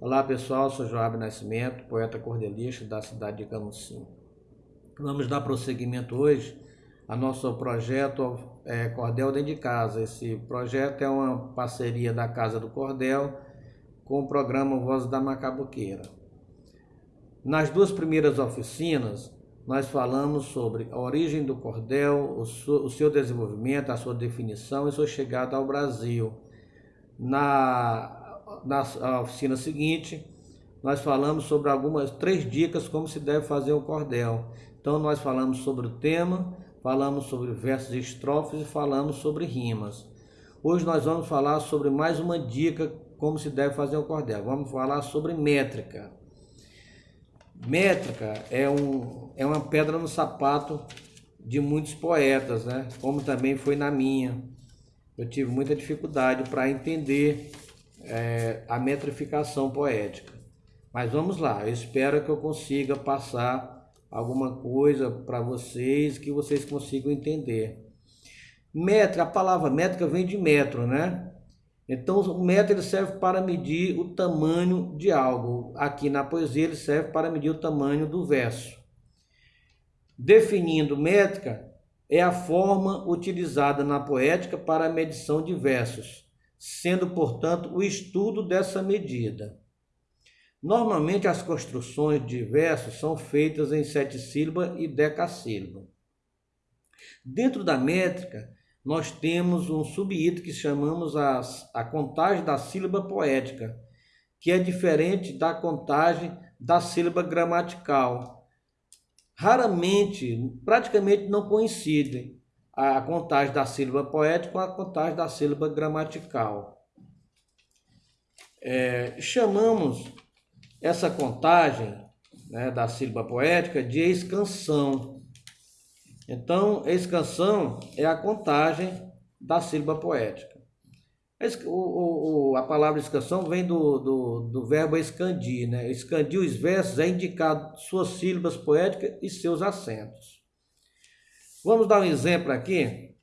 Olá pessoal, sou Joab Nascimento, poeta cordelista da cidade de Camusim. Vamos dar prosseguimento hoje ao nosso projeto é, Cordel Dentro de Casa. Esse projeto é uma parceria da Casa do Cordel com o programa Voz da Macabuqueira. Nas duas primeiras oficinas, nós falamos sobre a origem do cordel, o seu desenvolvimento, a sua definição e sua chegada ao Brasil. Na na oficina seguinte, nós falamos sobre algumas três dicas como se deve fazer o cordel. Então nós falamos sobre o tema, falamos sobre versos e estrofes e falamos sobre rimas. Hoje nós vamos falar sobre mais uma dica como se deve fazer o cordel. Vamos falar sobre métrica. Métrica é, um, é uma pedra no sapato de muitos poetas, né? Como também foi na minha. Eu tive muita dificuldade para entender é, a metrificação poética. Mas vamos lá, eu espero que eu consiga passar alguma coisa para vocês que vocês consigam entender. Métrica, a palavra métrica vem de metro, né? Então o metro ele serve para medir o tamanho de algo. Aqui na poesia ele serve para medir o tamanho do verso. Definindo métrica, é a forma utilizada na poética para a medição de versos sendo, portanto, o estudo dessa medida. Normalmente as construções de versos são feitas em sete sílabas e decassílaba. Dentro da métrica, nós temos um subitem que chamamos a, a contagem da sílaba poética, que é diferente da contagem da sílaba gramatical. Raramente, praticamente não coincidem a contagem da sílaba poética com a contagem da sílaba gramatical. É, chamamos essa contagem né, da sílaba poética de escansão. Então, escansão é a contagem da sílaba poética. O, o, a palavra escansão vem do, do, do verbo escandir. Né? Escandir os versos é indicar suas sílabas poéticas e seus acentos. Vamos dar um exemplo aqui?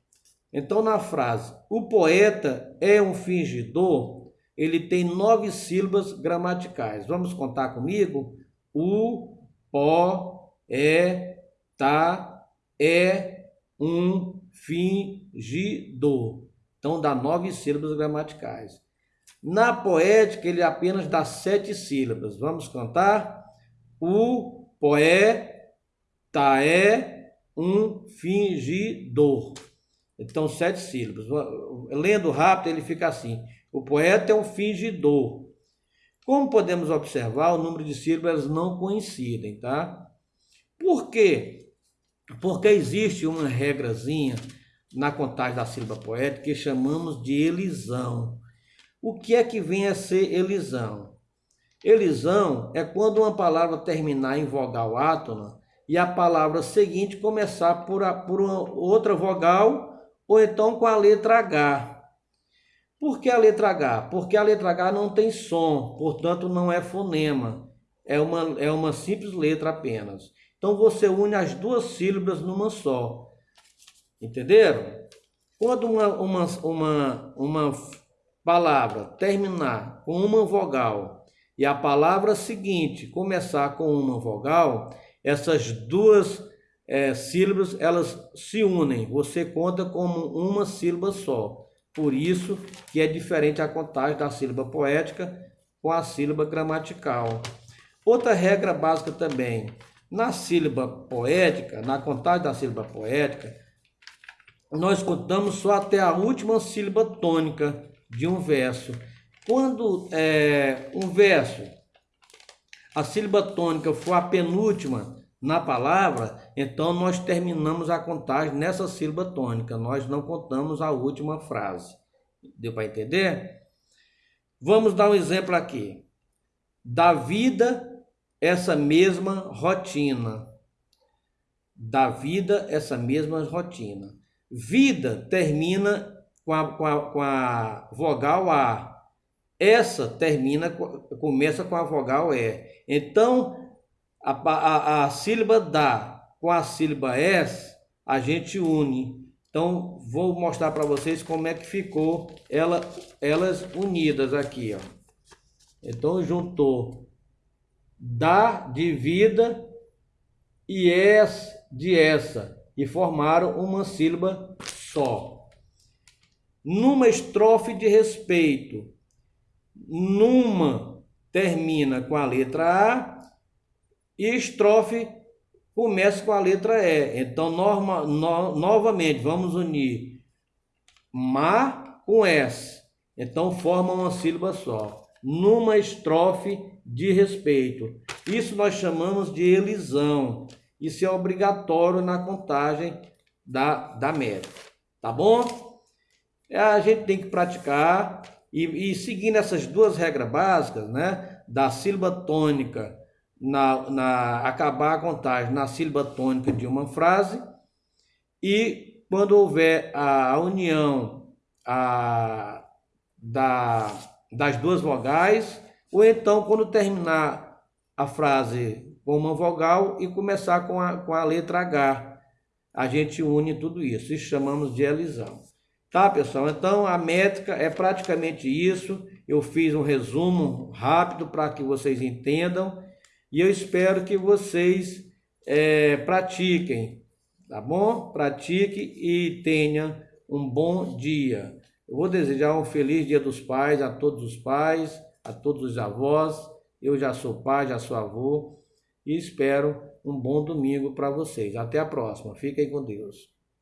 Então, na frase, o poeta é um fingidor, ele tem nove sílabas gramaticais. Vamos contar comigo? O, po, é, tá, é, um, fingidor. Então, dá nove sílabas gramaticais. Na poética, ele apenas dá sete sílabas. Vamos contar? O, poé, é um fingidor. Então, sete sílabas. Lendo rápido, ele fica assim. O poeta é um fingidor. Como podemos observar, o número de sílabas não coincidem, tá? Por quê? Porque existe uma regrazinha na contagem da sílaba poética que chamamos de elisão. O que é que vem a ser elisão? Elisão é quando uma palavra terminar em vogal átona e a palavra seguinte começar por, a, por outra vogal ou então com a letra H. Por que a letra H? Porque a letra H não tem som, portanto não é fonema. É uma, é uma simples letra apenas. Então você une as duas sílabas numa só. Entenderam? Quando uma, uma, uma, uma palavra terminar com uma vogal e a palavra seguinte começar com uma vogal, essas duas é, sílabas elas se unem. Você conta como uma sílaba só. Por isso que é diferente a contagem da sílaba poética com a sílaba gramatical. Outra regra básica também. Na sílaba poética, na contagem da sílaba poética, nós contamos só até a última sílaba tônica de um verso. Quando é, um verso, a sílaba tônica for a penúltima na palavra, então nós terminamos a contagem nessa sílaba tônica, nós não contamos a última frase. Deu para entender? Vamos dar um exemplo aqui. Da vida, essa mesma rotina. Da vida, essa mesma rotina. Vida termina com a, com a, com a vogal A. Essa termina, começa com a vogal E. Então, a, a, a sílaba da com a sílaba S, a gente une. Então, vou mostrar para vocês como é que ficou ela, elas unidas aqui, ó. Então juntou da de vida e es de essa e formaram uma sílaba só. Numa estrofe de respeito, numa termina com a letra A e estrofe começa com a letra E. Então, norma, no, novamente, vamos unir ma com S. Então, forma uma sílaba só. Numa estrofe de respeito. Isso nós chamamos de elisão. Isso é obrigatório na contagem da, da média. Tá bom? É, a gente tem que praticar e, e seguindo essas duas regras básicas, né? Da sílaba tônica na, na acabar a contagem na sílaba tônica de uma frase e quando houver a união a, da, das duas vogais, ou então quando terminar a frase com uma vogal e começar com a, com a letra H. A gente une tudo isso, isso chamamos de elisão. Tá, pessoal? Então a métrica é praticamente isso. Eu fiz um resumo rápido para que vocês entendam e eu espero que vocês é, pratiquem, tá bom? Pratique e tenha um bom dia. Eu vou desejar um feliz Dia dos Pais a todos os pais, a todos os avós. Eu já sou pai, já sou avô e espero um bom domingo para vocês. Até a próxima. Fiquem com Deus.